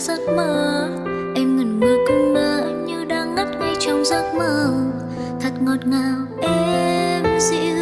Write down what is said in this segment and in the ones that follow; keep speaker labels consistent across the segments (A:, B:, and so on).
A: giấc mơ. Em ngẩn ngơ cũng ngỡ như đang ngất ngay trong giấc mơ. Thật ngọt ngào, em dịu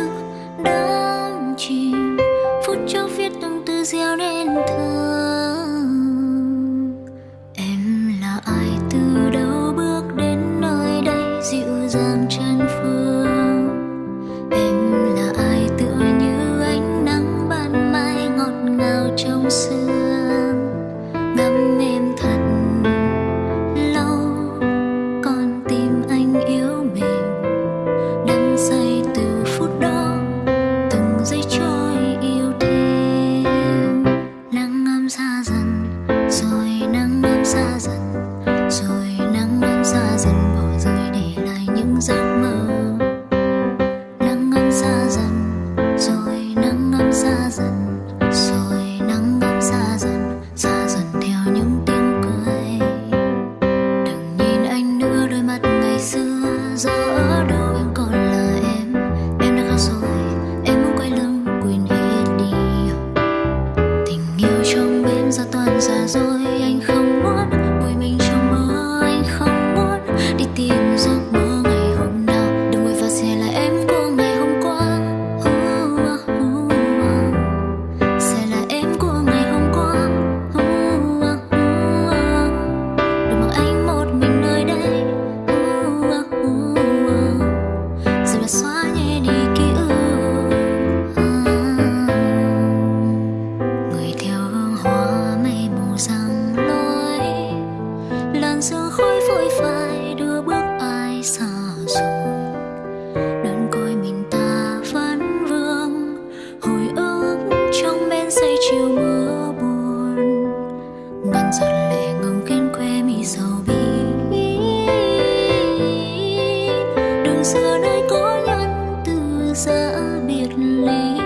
A: giờ nơi có nhân từ xa biệt ly,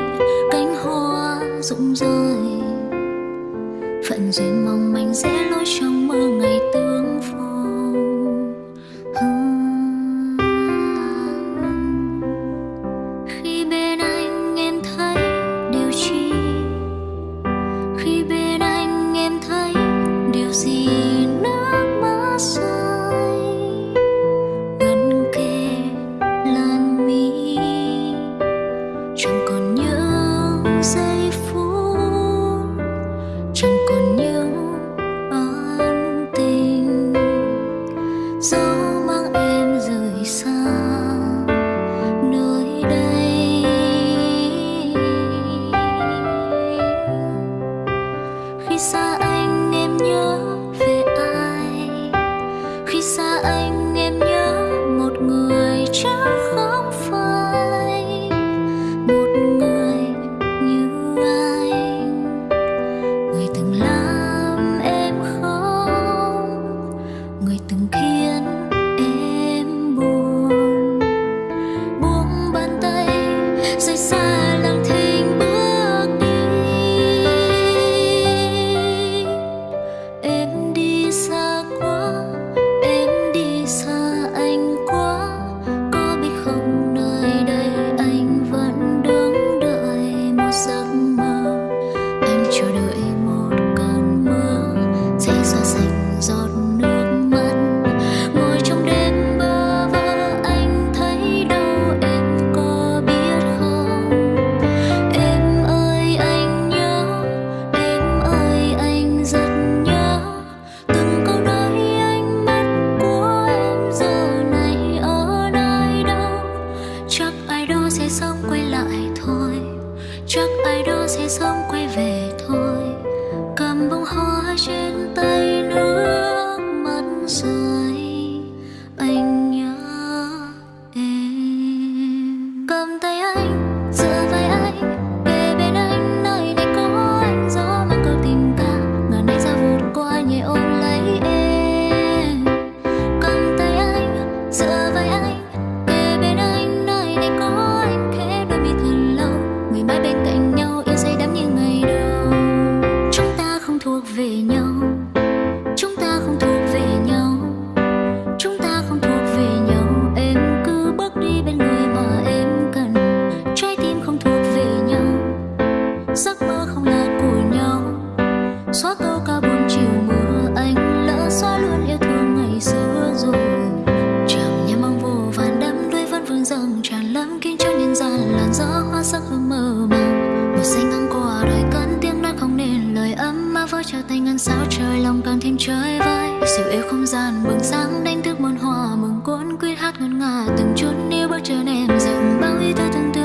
A: cánh hoa rụng rơi. Phận duyên mong manh rẽ lối trong mơ. So cánh tay xóa câu ca buồn chiều mưa anh, lỡ xóa luôn yêu thương ngày xưa rồi. Chẳng nhà mong vô vàn đắm đuôi vẫn vương rằng tràn lắm kinh cho nhân gian, làn gió hoa sắc hương mơ màng. Một xanh ngang qua đời cơn tiếng nói không nên, lời ấm mà vỡ trao tay ngăn sao trời, lòng càng thêm trời vơi. Siêu yêu không gian, bừng sáng đánh thức muôn hoa, mừng cuốn quyết hát ngân nga, từng chút yêu bước trở em dừng bao ý thơ từng tư.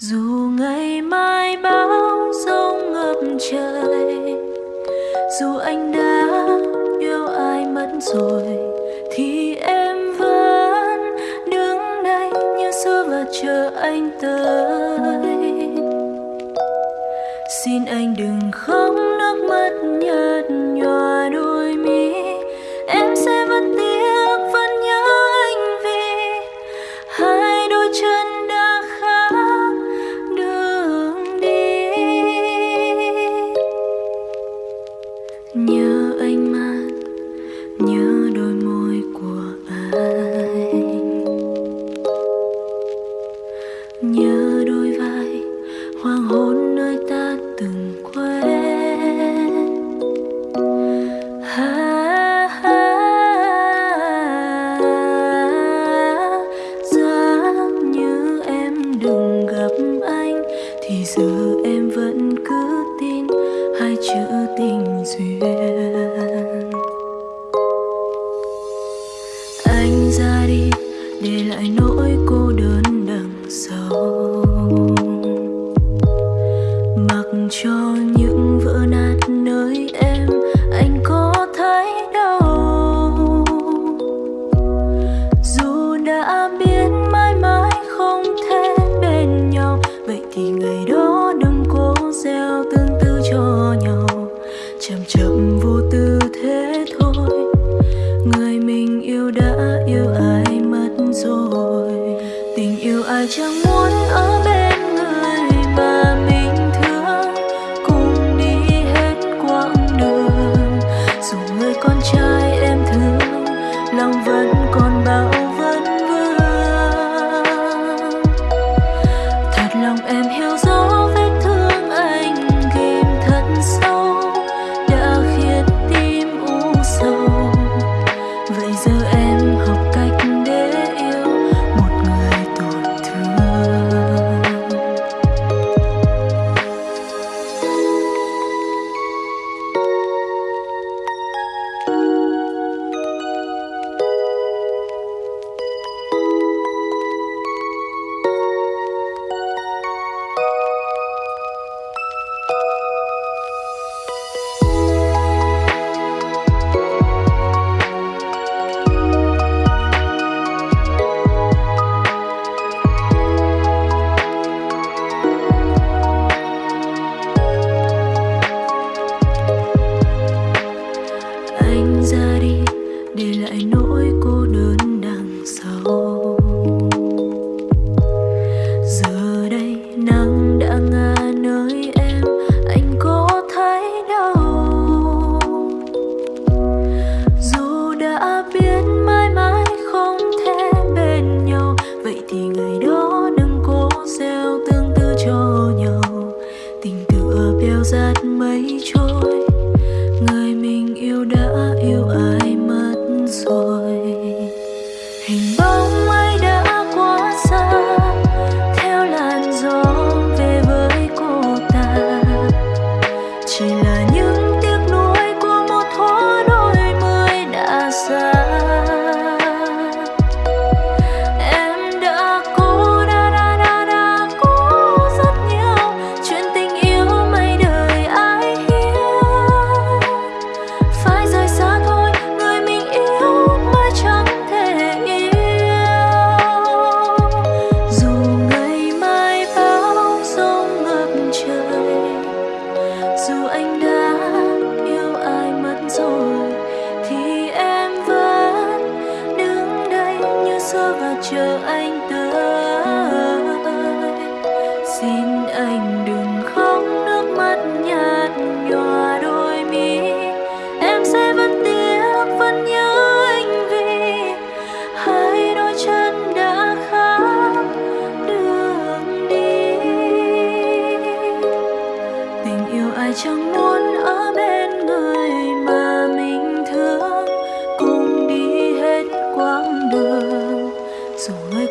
B: dù ngày mai bão giông ngập trời, dù anh đã yêu ai mất rồi, thì em vẫn đứng đây như xưa và chờ anh tới xin anh đừng không. để lại nỗi cô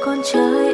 B: con trời.